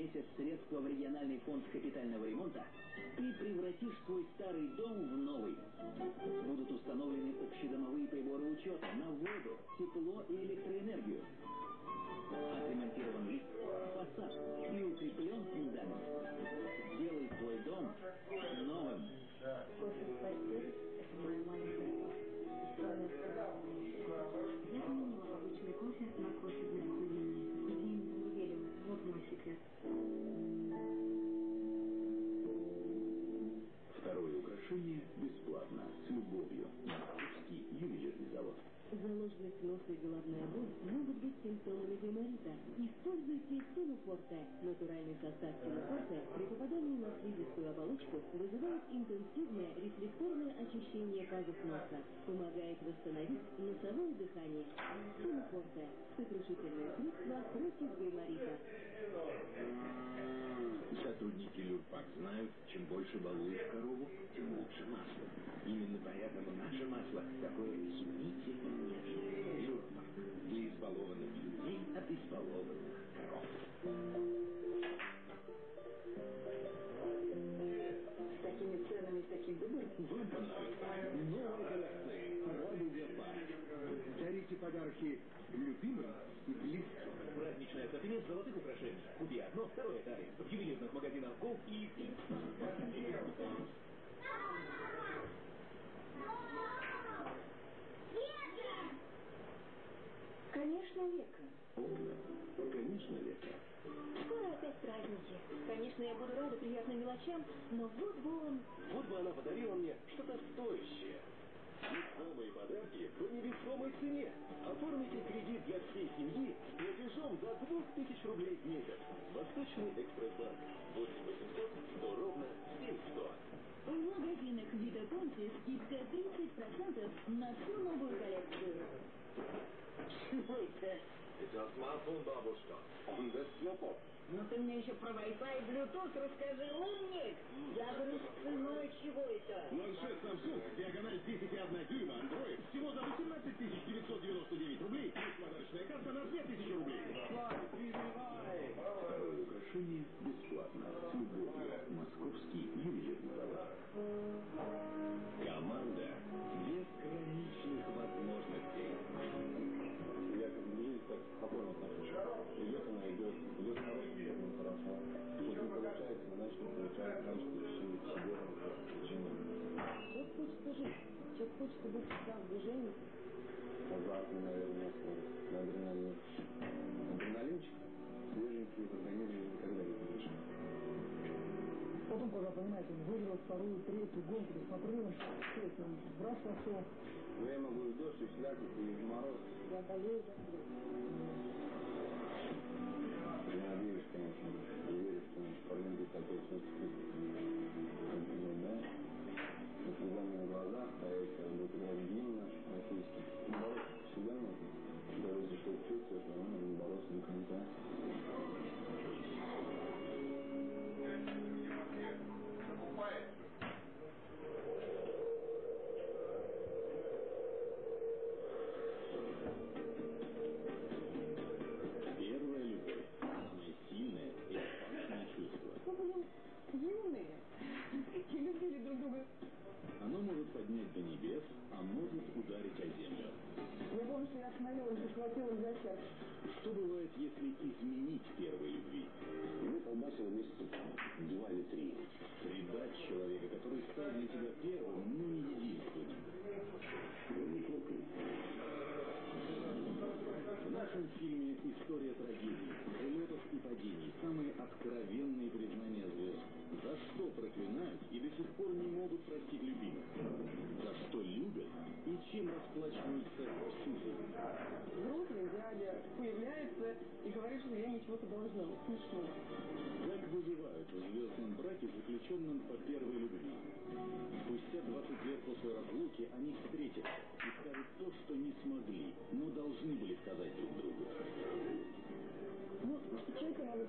месяц средства в региональный фонд капитального ремонта, ты превратишь свой старый дом в новый. Будут установлены общедомовые приборы учета на воду, тепло и электроэнергию. Отремонтирован лифт, фасад и укреплен фундамент. Сделай свой дом новым. Носа и головная боль могут быть симптомами гайморита. Используйте Синуфорте. Натуральный состав Синуфорте при попадании на слизистую оболочку вызывает интенсивное рефлекторное очищение пазух носа. Помогает восстановить носовое дыхание. Синуфорте. Сокрушительное средство против гайморита. Сотрудники Люрпак знают, чем больше балуешь корову, тем лучше масло. Именно поэтому наше масло такое изумительно нежное. Люрпак. Для избалованных людей от избалованных коров. С такими ценами, с таким выбором. Понравится. Новые коллекции. Парк. Дарите подарки любимым и близким. Праздничный ассортимент золотых украшений. Купи одно, второе дарим. В ювелирных магазинах Гол и что-то стоящее. Весомые подарки по невесомой цене. Оформите кредит для всей семьи с платежом до 2000 рублей в месяц. Восточный экспресс-банк. 8 800 100 ровно 7100. В магазинах Вита Конти скидка 30% на всю новую коллекцию. Чего это? Это смартфон, бабушка. Он слепов. Ну ты мне еще про Wi-Fi и Bluetooth расскажи, умник! Я говорю, с ценой чего это? Планшет Samsung, диагональ 10,1 дюйма, Android, всего за 18 999 рублей, плюс подарочная карта на 2000 рублей. Второе украшение бесплатно, с любовью. Московский ювелирный завод. Хочется быть всегда в движении. Азартно, наверное. На адреналин. Адреналинчик свеженький в организме никогда не будешь. Потом, когда, понимаете, выиграл вторую, третью гонку, посмотрел, что это раз пошел. Но я могу и в дождь, и слякоть, и мороз. Я болею за схватила за сердце. Что бывает, если изменить первой любви? Мы колбасили месяца два или три. Предать человека, который стал для тебя первым, но не единственным. В нашем фильме «История трагедии», взлетов и падений, самые откровенные признания звезд. За что проклинают и до сих пор не могут простить любимых. За что любят и чем расплачиваются жизнь. Взрослый дядя появляется и говорит, что я ничего-то должна. Смешно. Как выживают в звездном браке, заключенном по первой любви? Спустя 20 лет после разлуки они встретятся и скажут то, что не смогли, но должны были сказать друг другу. Ну, что сказать?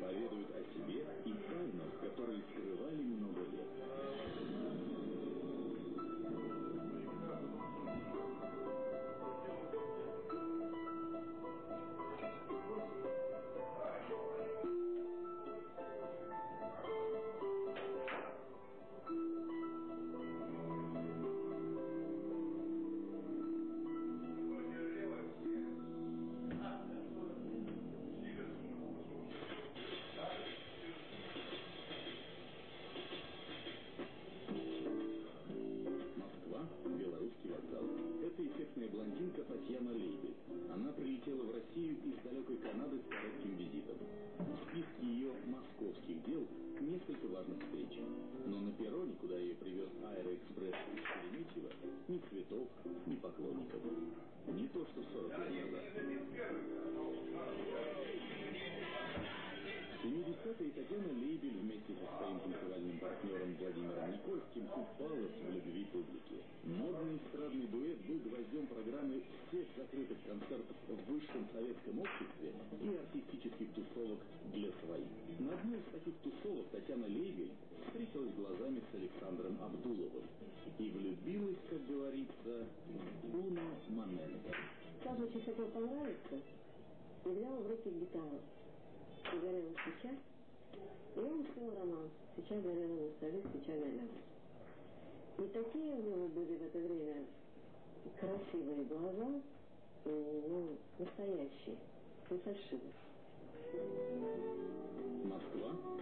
Поведают о себе и тайнах, которые скрывали много несколько важных встреч. Но на перроне, куда ее привез аэроэкспресс из Шереметьево, ни цветов, ни поклонников. Не то, что 40 лет назад. 70-е Татьяна Лейбель вместе со своим танцевальным партнером Владимиром Никольским упалась в любви публики. Модный эстрадный дуэт был гвоздем программы всех закрытых концертов в высшем советском обществе и артистических тусовок для своих. На одной из таких тусовок Татьяна Лейбель встретилась глазами с Александром Абдуловым и влюбилась, как говорится, в Уно Момента. Саша очень хотел понравиться и взял в руки гитару. И горела свеча, и он спел роман. Свеча горела на столе, свеча горела. И такие у него были в это время красивые глаза, ну, настоящие, не фальшивые.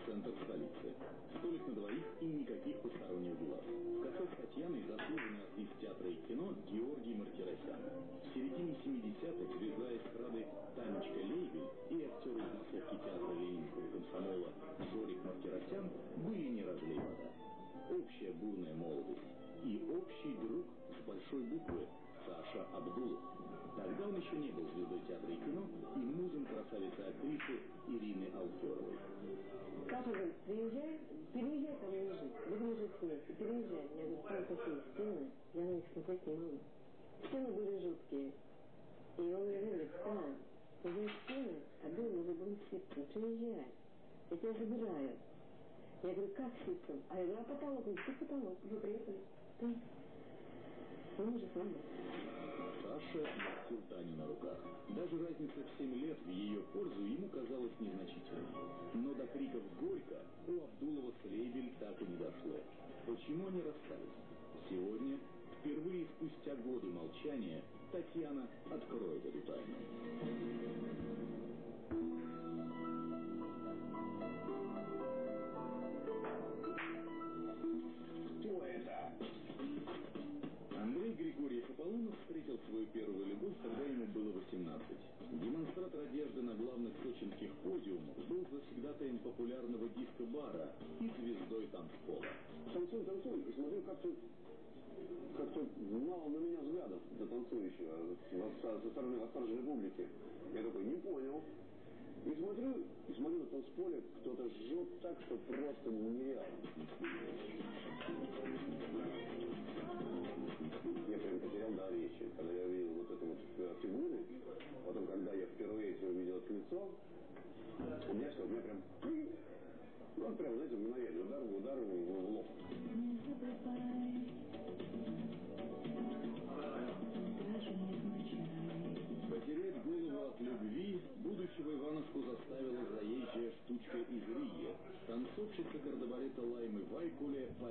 Центр столицы. Столик на двоих и никаких посторонних глаз. В кафе с Татьяной заслуженный артист театра и кино Георгий Мартиросян. В середине 70-х звезда эстрады Танечка Лейбель и актер из массовки театра Ленинского комсомола Жорик Мартиросян были не разлей вода. Общая бурная молодость и общий друг с большой буквы Саша Абдулов. Тогда он еще не был звездой театра и кино и музом красавицы-актрисы Ирины Алферовой. Саша говорит, приезжай, переезжай ко мне жить, будем жить вместе, переезжай. Я говорю, там такие стены, я на них смотреть не могу. Стены были жуткие. И он мне говорит, Таня, здесь стены, а дом уже был ситком, приезжай, я тебя забираю. Я говорю, как ситком? А я говорю, а потолок? Он говорит, потолок, вы приехали. Да. Он уже с вами. Саша носил Таню на руках. Даже разница в 7 лет в ее пользу ему казалась незначительной. Но до криков «Горько» у Абдулова с Лейбель так и не дошло. Почему они расстались? Сегодня, впервые спустя годы молчания, Татьяна откроет эту тайну. Демонстратор одежды на главных сочинских подиумах был завсегдатаем популярного диско-бара и звездой танцпола. Танцуй, танцуй. И смотрю, как-то как-то мало на меня взглядов до танцующего со, со стороны восторженной публики. Я такой, не понял. И смотрю, и смотрю на танцполе, кто-то жжет так, что просто нереально. Я прям потерял дар речи, когда я увидел вот эту вот э, фигуры. Потом, когда я впервые это увидел это лицо, у меня все, у меня прям... Ну, прям, знаете, мгновенно, удар, удар в лоб.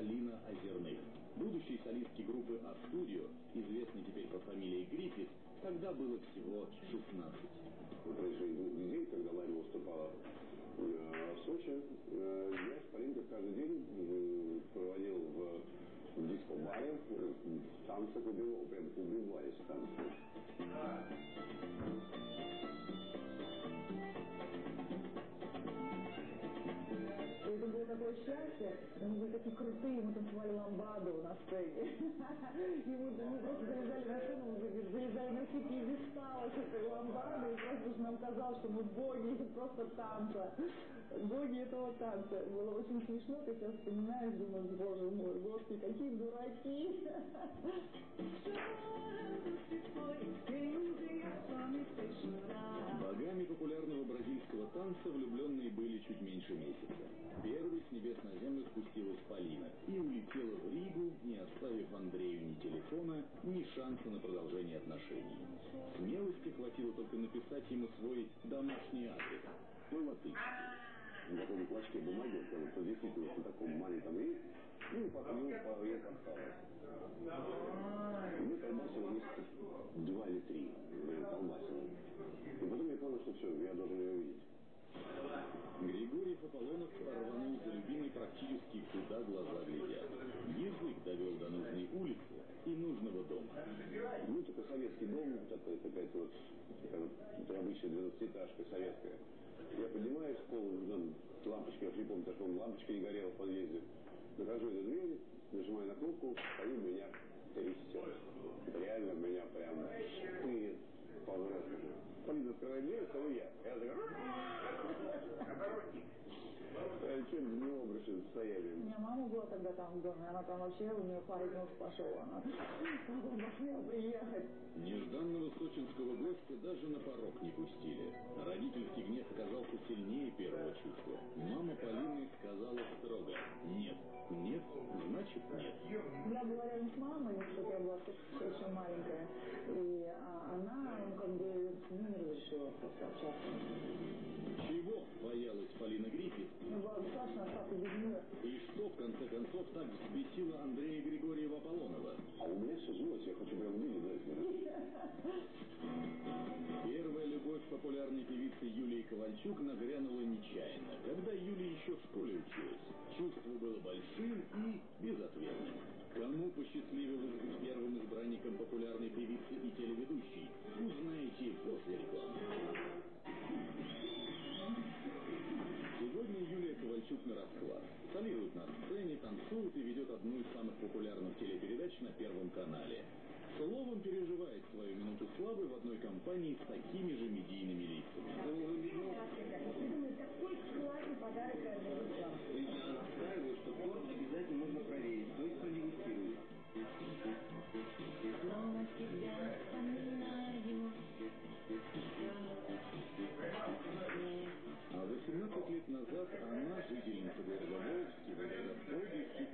Полина Озерных. Будущей солистки группы А-студио, известной теперь по фамилии Гриффит, тогда было всего 16. На протяжении двух недель, когда Лайма выступала э, в Сочи, э, я с Полинкой каждый день э, проводил в, диско-баре, в танцах убивал, прям убивались в такое счастье. Мы были такие крутые, мы танцевали ламбаду на сцене. И мы, мы просто залезали на сцену, мы залез- залезали на все пьедесталы с этой ламбады, и просто уж нам казалось, что мы боги просто танца. Боги этого танца. Было очень смешно, ты сейчас вспоминаешь, думаешь, боже мой, господи, какие дураки. Богами популярного бразильского танца влюбленные были чуть меньше месяца. Первой с небес на землю спустилась Полина и улетела в Ригу, не оставив Андрею ни телефона, ни шанса на продолжение отношений. Смелости хватило только написать ему свой домашний адрес. По-латышски. На таком клочке бумаги, вот, вот, вот действительно вот на таком маленьком и ну, и по ну, по ее подсталось. И мы колбасили месяца два или три, блин, колбасили. И потом я понял, что все, я должен ее увидеть. Григорий Аполлонов рванул за любимой практически куда глаза глядят. Язык довел до нужной улицы и нужного дома. Ну, такой советский дом, такой, вот, такая вот, это обычная двенадцатиэтажка советская. поднимаюсь в пол, там, лампочка, я не помню, по лампочка не горела в подъезде. Захожу до двери, нажимаю на кнопку, стою, меня трясет. Реально меня прям штырит по-взрослому. Полина открывает дверь, стою я. Я такой... Я чуть в него бросил состояние. У меня мама была тогда там в доме, она там вообще, у нее парень нос пошел, она посмела приехать. Нежданного сочинского гостя даже на порог не пустили. Родительский гнев оказался сильнее первого чувства. Мама Полины сказала строго «нет». Нет, значит нет. Я была рядом с мамой, что я была совсем маленькая, и а, она ну, как бы не разрешила просто общаться. Чего боялась Полина Гриффит? И что, в конце концов, так взбесило Андрея Григорьева Аполлонова? А у меня все сжалось, я хочу прям дать. Первая любовь популярной певицы Юлии Ковальчук нагрянула нечаянно, когда Юлия еще в школе училась. Чувство было большим и безответным. Кому посчастливилось быть первым избранником популярной певицы и телеведущей, узнаете после рекламы. Ковальчук на расклад. Солирует на сцене, танцует и ведет одну из самых популярных телепередач на Первом канале. Словом, переживает свою минуту славы в одной компании с такими же медийными лицами. Я настаиваю, что торт обязательно нужно проверить, то есть продегустировать. Снова тебя вспоминаю. А 18 лет назад она,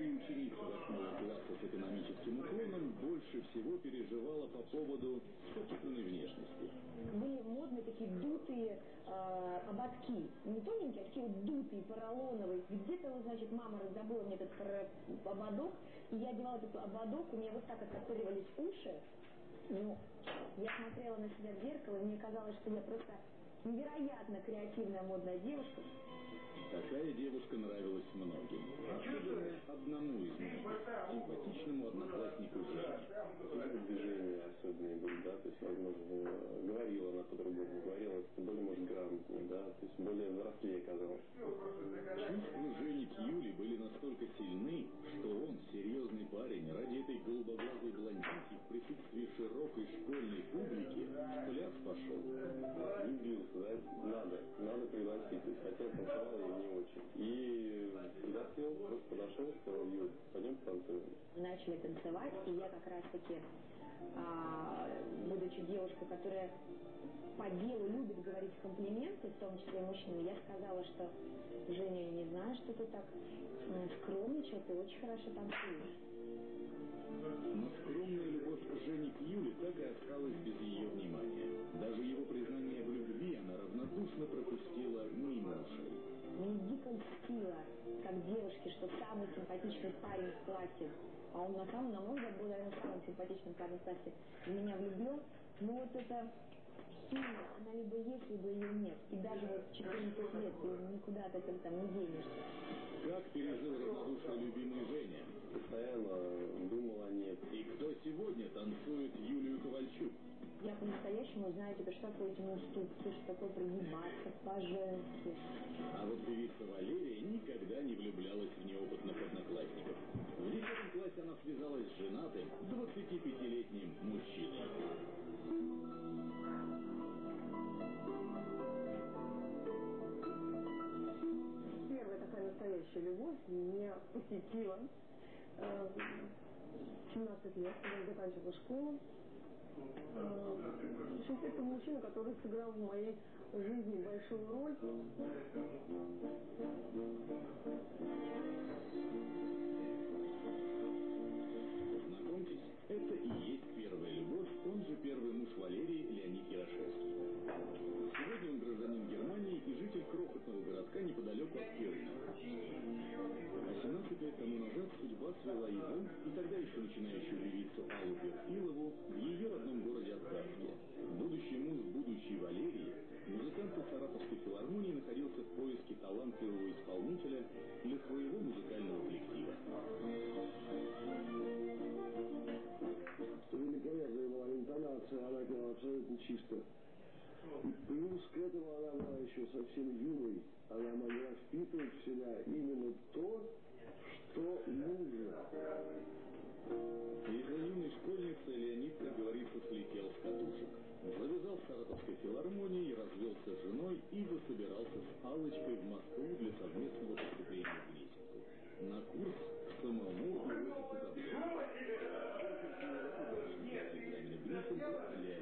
И ученица 8 класса с экономическим уклоном, больше всего переживала по поводу собственной внешности. Были модные такие дутые э, ободки. Не тоненькие, а такие вот дутые, поролоновые. Где-то, значит, мама раздобыла мне этот ободок, и я одевала этот ободок, у меня вот так оттопыривались уши. Ну, я смотрела на себя в зеркало, и мне казалось, что я просто невероятно креативная модная девушка. Такая девушка нравилась многим. Особенно одному из них, симпатичному однокласснику Жене. Движения особенные были, да, то есть, возможно, говорила она по-другому, говорила более, может, грамотно, да, то есть более взрослее казалось. Чувства Жени к Юле были настолько сильны, что он, серьезный парень, ради этой голубоглазой блондинки в присутствии широкой школьной публики в пошел. Влюбился, да, надо, надо пригласить, то есть танцевал и не очень. И пригласил, просто подошел, сказал, Юль, пойдем танцуем. начали танцевать, и я как раз-таки, а, будучи девушкой, которая по делу любит говорить комплименты, в том числе мужчинам, я сказала, что Женя, я не знаю, что ты так скромничал, ты очень хорошо танцуешь. Но скромная любовь Жени к Юле так и осталась без ее внимания. Даже его признание в любви она равнодушно пропустила мимо ушей. Льстило, как девушке, что самый симпатичный парень в классе, а он на самом, на мой взгляд, был, наверное, самым симпатичным парнем в классе, в меня влюблен, ну вот это химия, она либо есть, либо ее нет. И даже вот в 14 лет ты никуда от этого там не денешься. Как пережил равнодушие любимый Женя? Постоянно думал о ней. И кто сегодня танцует Юлию Ковальчук? Знаю теперь, что такое эти уступки, что такое прогибаться по-женски. А вот певица Валерия никогда не влюблялась в неопытных одноклассников. В 10 классе она связалась с женатым 25-летним мужчиной. Первая такая настоящая любовь меня посетила э, в 17 лет, когда заканчивала школу. Э, в общем, это мужчина, который сыграл в моей жизни большую роль. 18 лет тому назад судьба свела его и тогда еще начинающую певицу Аллу Перфилову в ее родном городе Откарске. Будущий муж будущей Валерии, музыкант Саратовской филармонии находился в поиске талантливого исполнителя для своего музыкального коллектива. Великолепная была интонация, она пела абсолютно чисто. Плюс к этому она была еще совсем юной. Она могла впитывать в себя именно то, что нужно. Из-за юной школьницы Леонид, как говорится, слетел с катушек. Завязал в Саратовской филармонии, развелся с женой и засобирался с Аллочкой в Москву для совместного поступления в лестницу. На курс к самому Иосифу Давыдовичу.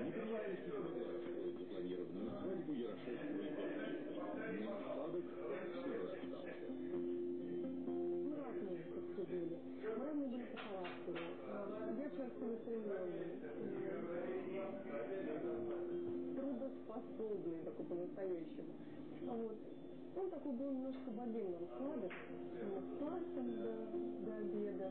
Неприятности смогла расстроить запланированную свадьбу Ярошевского и Гордеевой. Целеустремленная. Трудоспособный такой по-настоящему. А вот он такой был немножко раскладах. Мы спали там до, до обеда.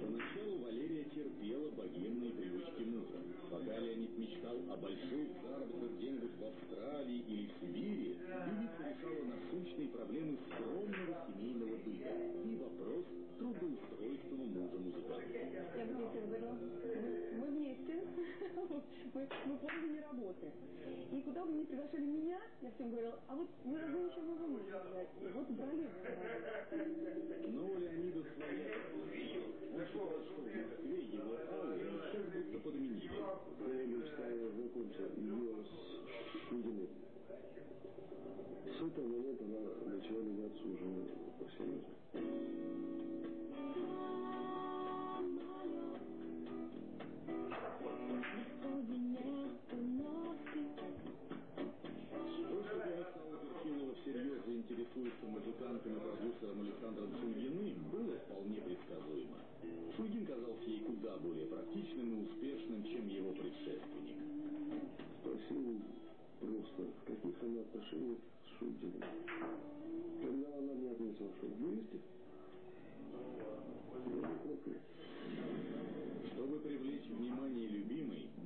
Поначалу Валерия терпела богемные привычки мужа. Пока Леонид мечтал о больших заработках где-нибудь в Австралии или в Сибири, певица решала насущные проблемы скромного мы, вместе, мы, мы позже не работаем. И куда бы ни приглашали меня, я всем говорила, а вот вы разве еще можете взять? И вот брали, брали. Но у Леонида своя проблема. Он считал, что в Москве его Аллу сейчас будто подменили. Я мечтаю знакомиться ее с Шудиной. С этого момента она начала меняться уже серьезно. То, заинтересуется музыкантом и продюсером Александром Шульгиным, было вполне предсказуемо. Шульгин казался ей куда более практичным и успешным, чем его предшественник. Спросил просто, в каких она отношениях с Шульгиным. Когда она мне ответила, что вместе, я не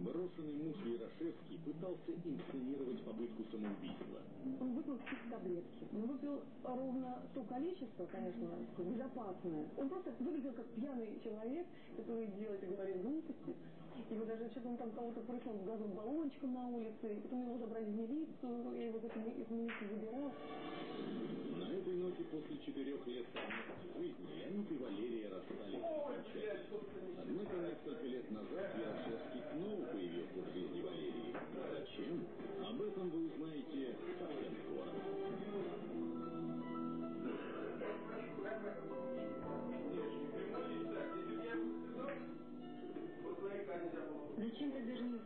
брошенный муж Ярошевский пытался инсценировать попытку самоубийства. Он выпил какие-то таблетки. Он выпил ровно то количество, конечно, безопасное. Он просто выглядел как пьяный человек, который делает и говорит глупости. И вот даже что-то он там кого-то прыснул с газовым баллончиком на улице, и потом его забрали в милицию, я его в эту ми- из милиции забирал. На этой ноте после четырех лет совместной жизни Леонид и Валерия расстались. Однако несколько лет назад Ярошевский Зачем? Об этом вы узнаете совсем скоро. Зачем тогда женился?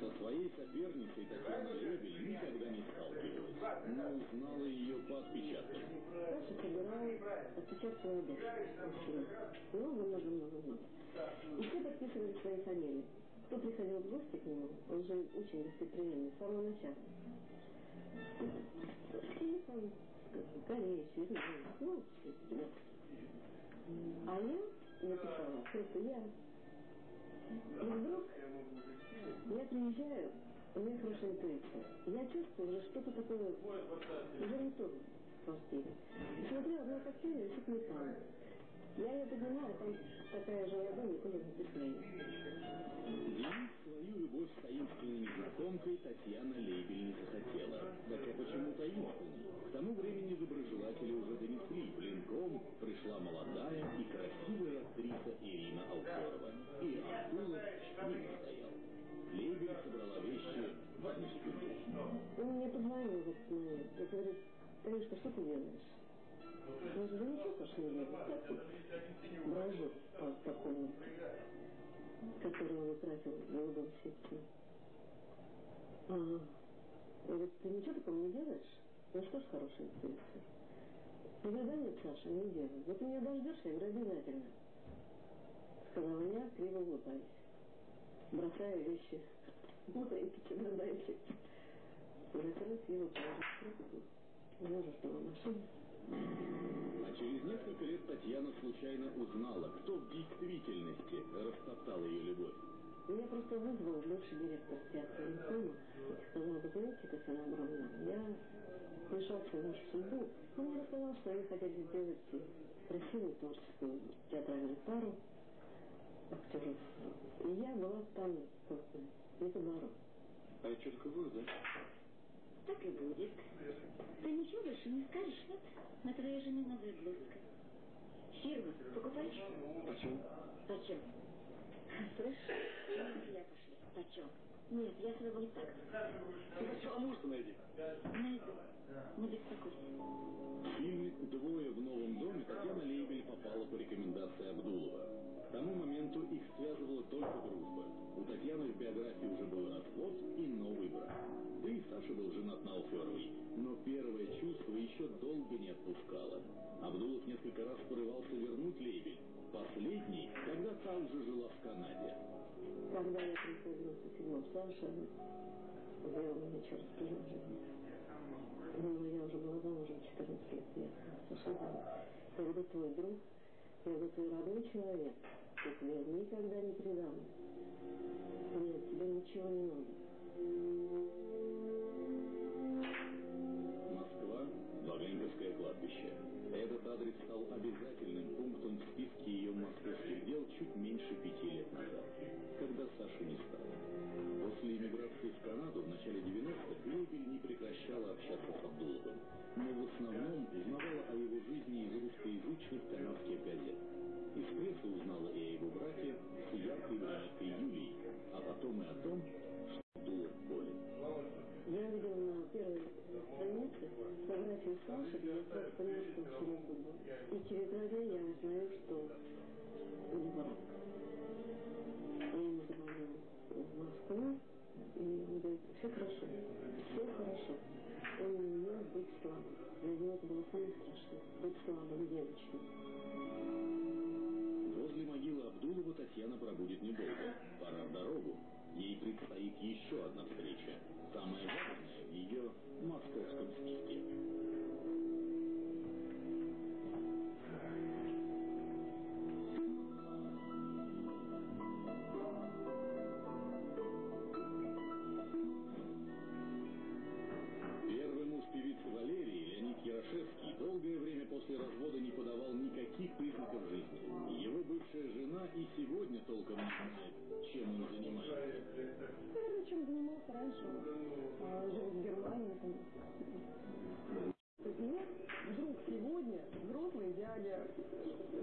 Со своей соперницей Татьяной Лебель никогда не сталкивалась, но узнала ее по отпечаткам. Саша собирал отпечатки ладошки. Много-много-много лет. И все подписывали свои фамилии. Кто приходил в гости к нему, он же очень гостеприимный, с самого начала. И Корея, Свердловск, ну, ребята. А я написала, просто я. И вдруг я приезжаю, у меня хорошая интуиция. Я чувствую уже что-то такое, уже не то в квартире. И смотрю, одна кофейня висит металл. Я ее поднимаю, там такая же ладонь, и куда написано. Делить свою любовь с таинственной незнакомкой Татьяна Лейбель не захотела. Хотя почему таинственной? К тому времени доброжелатели уже донесли. Блинком пришла молодая и красивая актриса Ирина Алферова. И Антулов не настоял. Лейбель собрала вещи в одну секунду. Он мне позвонил в этот момент и говорит, Танюшка, что ты делаешь? Страшного не делаю. Я тут брожу по, по комнате, которую он утратил в голубом сетке. А, он говорит, ты ничего такого не делаешь? Ну что ж хорошая интуиция. Да нет, Саша, не делаю. Вот ты меня дождешься, я говорю, обязательно. Сказала я, криво улыбаясь. Бросая вещи в маленький чемоданчик. Закрыть его, положить в трубку. Ждала машину. А через несколько лет Татьяна случайно узнала, кто в действительности растоптал ее любовь. Меня просто вызвал бывший директор театра Инкома и сказал, вы знаете, Татьяна Абрамовна, я вмешался в вашу судьбу. Он мне рассказал, что они хотели сделать красивую творческую театральную пару. актерство. И я была там просто недоборот. А это что такое, да? Так и будет. Ты ничего больше не скажешь? На твоей жене новая блузка. Фирма, покупаешь? Почему? Почем? Слышь, я пошли. Почем? Нет, я своего не так. Ты сначала мужа найди. Найду. Не беспокойся. В фильме «Двое в новом доме» Татьяна Лейбель попала по рекомендации Абдулова. Связывала только дружба. У Татьяны в биографии уже был развод и новый брак. Да и Саша был женат на Алферовой. Но первое чувство еще долго не отпускало. Абдулов несколько раз порывался вернуть Лейбель. Последний, когда та уже жила в Канаде. Когда я пришла в 97-м, Саша через прием жизни. Ну, я уже была замужем 14 лет. Я когда твой друг, когда твой родной человек, я тебя никогда не предам. Нет, тебе ничего не надо. Москва, Ваганьковское кладбище. Этот адрес стал обязательным пунктом в списке ее московских дел чуть меньше пяти лет назад, когда Саши не стало. Эмиграции в Канаду в начале 90-х Лейбель не прекращала общаться с Абдуловым, но в основном узнавала о его жизни из русскоязычных канадских газет. Из прессы узнала и о его браке с яркой брюнеткой Юлией, а потом и о том, что Абдулов болен. Я видела на первой странице фотографию Саши, я сразу поняла, что он сильно футбол. И через дня я узнаю, что у хорошо. Он не умел быть слабым. Него это было самое страшное, быть слабым девочкой. Возле могилы Абдулова Татьяна пробудет недолго. Пора в дорогу. Ей предстоит еще одна встреча. Самая важная в ее московском списке.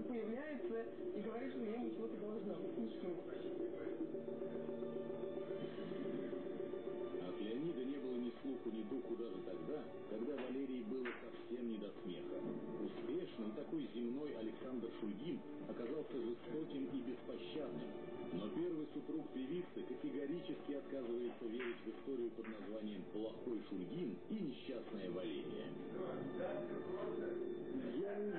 Появляется и говорит, что я ему чего-то должна. Смешно. От Леонида не было ни слуху, ни духу даже тогда, когда Валерии было совсем не до смеха. Успешный, такой земной Александр Шульгин оказался жестоким и беспощадным. Но первый супруг певицы категорически отказывается верить в историю под названием «Плохой Шульгин» и «Несчастная Валерия». Я не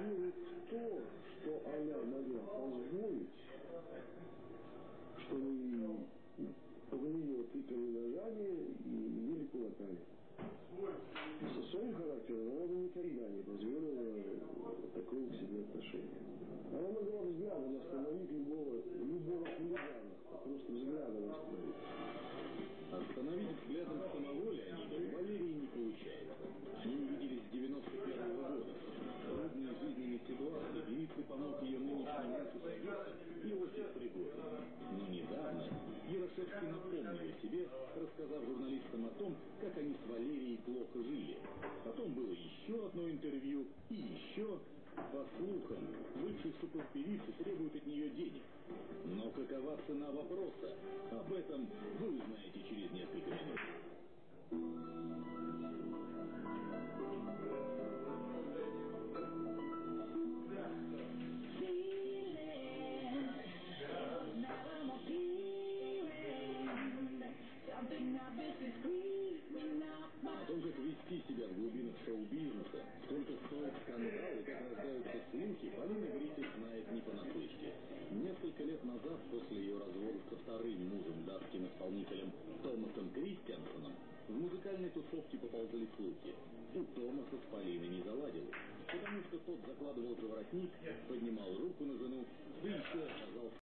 певицы требует от нее денег. Но какова цена вопроса? Об этом вы узнаете через несколько минут. Себя в глубинах шоу-бизнеса, сколько стоит скандал и как рождаются слухи, Полина Гритик знает не понаслышке. Несколько лет назад, после ее развода со вторым мужем, датским исполнителем Томасом Кристиансоном, в музыкальной тусовке поползли слухи. У Томаса с Полиной не заладилось, потому что тот закладывал за воротник, поднимал руку на жену, да еще оказался